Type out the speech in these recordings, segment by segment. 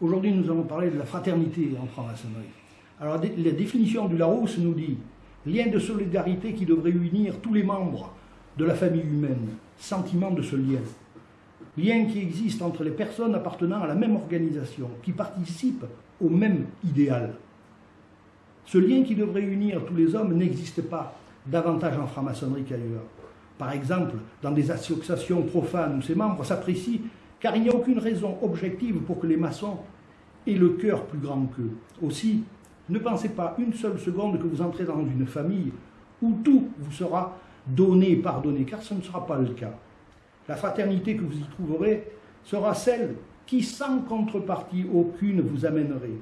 Aujourd'hui, nous allons parler de la fraternité en franc-maçonnerie. Alors, la définition du Larousse nous dit lien de solidarité qui devrait unir tous les membres de la famille humaine, sentiment de ce lien. Lien qui existe entre les personnes appartenant à la même organisation, qui participent au même idéal. Ce lien qui devrait unir tous les hommes n'existe pas davantage en franc-maçonnerie qu'ailleurs. Par exemple, dans des associations profanes où ses membres s'apprécient car il n'y a aucune raison objective pour que les maçons aient le cœur plus grand qu'eux. Aussi, ne pensez pas une seule seconde que vous entrez dans une famille où tout vous sera donné et pardonné, car ce ne sera pas le cas. La fraternité que vous y trouverez sera celle qui, sans contrepartie aucune, vous amènerait.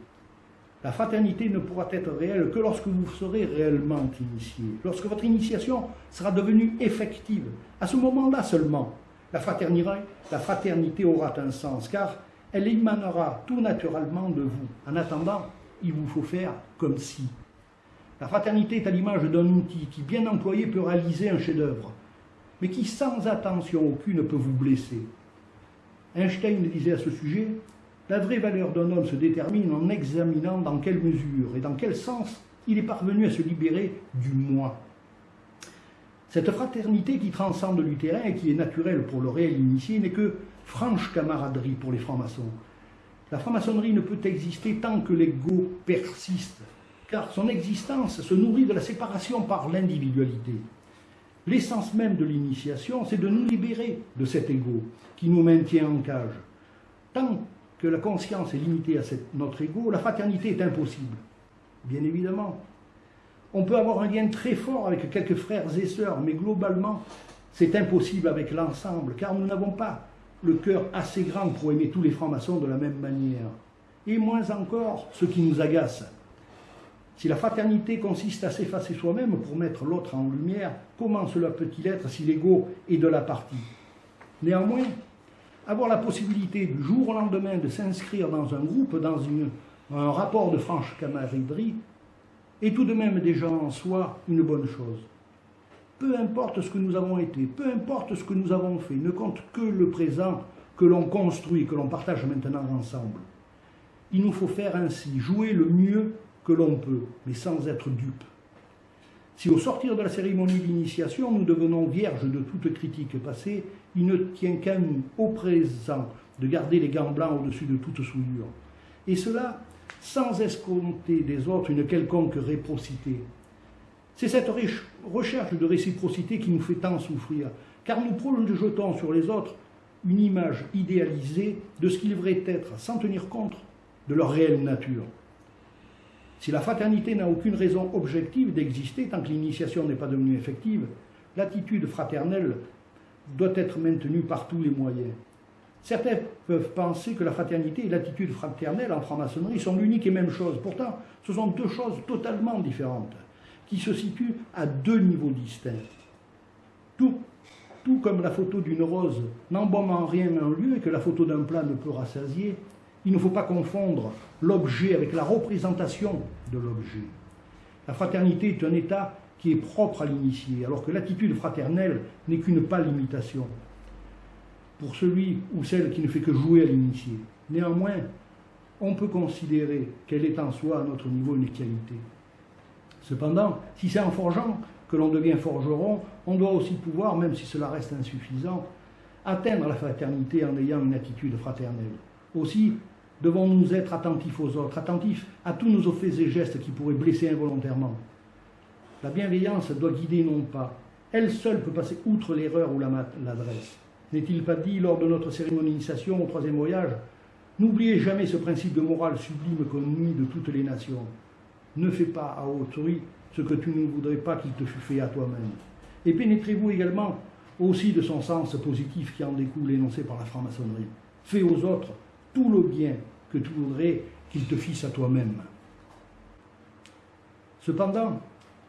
La fraternité ne pourra être réelle que lorsque vous serez réellement initié, lorsque votre initiation sera devenue effective. À ce moment-là seulement, la fraternité, aura un sens, car elle émanera tout naturellement de vous. En attendant, il vous faut faire comme si. La fraternité est à l'image d'un outil qui, bien employé, peut réaliser un chef-d'œuvre, mais qui, sans attention aucune, peut vous blesser. Einstein disait à ce sujet La vraie valeur d'un homme se détermine en examinant dans quelle mesure et dans quel sens il est parvenu à se libérer du moi. Cette fraternité qui transcende terrain et qui est naturelle pour le réel initié n'est que franche camaraderie pour les francs-maçons. La franc-maçonnerie ne peut exister tant que l'ego persiste, car son existence se nourrit de la séparation par l'individualité. L'essence même de l'initiation, c'est de nous libérer de cet ego qui nous maintient en cage. Tant que la conscience est limitée à notre ego, la fraternité est impossible. Bien évidemment, on peut avoir un lien très fort avec quelques frères et sœurs, mais globalement, c'est impossible avec l'ensemble, car nous n'avons pas le cœur assez grand pour aimer tous les francs-maçons de la même manière. Et moins encore ceux qui nous agacent. Si la fraternité consiste à s'effacer soi-même pour mettre l'autre en lumière, comment cela peut-il être si l'ego est de la partie? Néanmoins, avoir la possibilité du jour au lendemain de s'inscrire dans un groupe, dans un rapport de franche camaraderie, est tout de même déjà en soi une bonne chose. Peu importe ce que nous avons été, peu importe ce que nous avons fait, ne compte que le présent que l'on construit, que l'on partage maintenant ensemble. Il nous faut faire ainsi, jouer le mieux que l'on peut, mais sans être dupe. Si au sortir de la cérémonie d'initiation, nous devenons vierges de toute critique passée, il ne tient qu'à nous, au présent, de garder les gants blancs au-dessus de toute souillure. Et cela sans escompter des autres une quelconque réciprocité. C'est cette recherche de réciprocité qui nous fait tant souffrir, car nous projetons sur les autres une image idéalisée de ce qu'ils devraient être, sans tenir compte de leur réelle nature. Si la fraternité n'a aucune raison objective d'exister tant que l'initiation n'est pas devenue effective, l'attitude fraternelle doit être maintenue par tous les moyens. Certains peuvent penser que la fraternité et l'attitude fraternelle en franc-maçonnerie sont l'unique et même chose. Pourtant, ce sont deux choses totalement différentes, qui se situent à deux niveaux distincts. Tout, comme la photo d'une rose n'embaume en rien un lieu et que la photo d'un plat ne peut rassasier, il ne faut pas confondre l'objet avec la représentation de l'objet. La fraternité est un état qui est propre à l'initié, alors que l'attitude fraternelle n'est qu'une pâle imitation pour celui ou celle qui ne fait que jouer à l'initié. Néanmoins, on peut considérer qu'elle est en soi à notre niveau une qualité. Cependant, si c'est en forgeant que l'on devient forgeron, on doit aussi pouvoir, même si cela reste insuffisant, atteindre la fraternité en ayant une attitude fraternelle. Aussi, devons-nous être attentifs aux autres, attentifs à tous nos faits et gestes qui pourraient blesser involontairement. La bienveillance doit guider non pas. Elle seule peut passer outre l'erreur ou l'adresse. N'est-il pas dit lors de notre cérémonie d'initiation au troisième voyage N'oubliez jamais ce principe de morale sublime connu de toutes les nations. Ne fais pas à autrui ce que tu ne voudrais pas qu'il te fût fait à toi-même. Et pénétrez-vous également aussi de son sens positif qui en découle énoncé par la franc-maçonnerie. Fais aux autres tout le bien que tu voudrais qu'ils te fissent à toi-même. Cependant,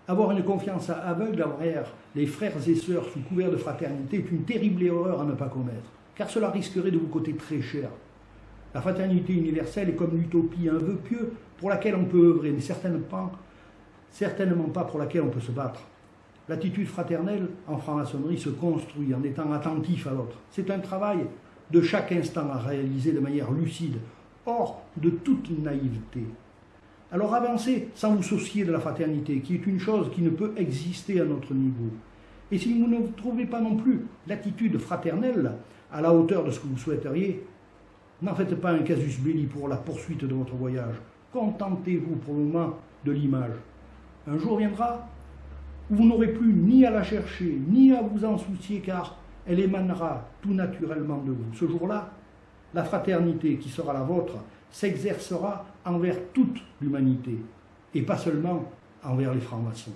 avoir une confiance aveugle envers les frères et sœurs sous couvert de fraternité est une terrible erreur à ne pas commettre, car cela risquerait de vous coûter très cher. La fraternité universelle est comme l'utopie, un vœu pieux pour laquelle on peut œuvrer, mais certainement pas, certainement pas pour laquelle on peut se battre. L'attitude fraternelle en franc-maçonnerie se construit en étant attentif à l'autre. C'est un travail de chaque instant à réaliser de manière lucide, hors de toute naïveté. Alors avancez sans vous soucier de la fraternité, qui est une chose qui ne peut exister à notre niveau. Et si vous ne trouvez pas non plus l'attitude fraternelle à la hauteur de ce que vous souhaiteriez, n'en faites pas un casus belli pour la poursuite de votre voyage. Contentez-vous pour le moment de l'image. Un jour viendra où vous n'aurez plus ni à la chercher, ni à vous en soucier, car elle émanera tout naturellement de vous. Ce jour-là, la fraternité qui sera la vôtre s'exercera envers toute l'humanité, et pas seulement envers les francs-maçons.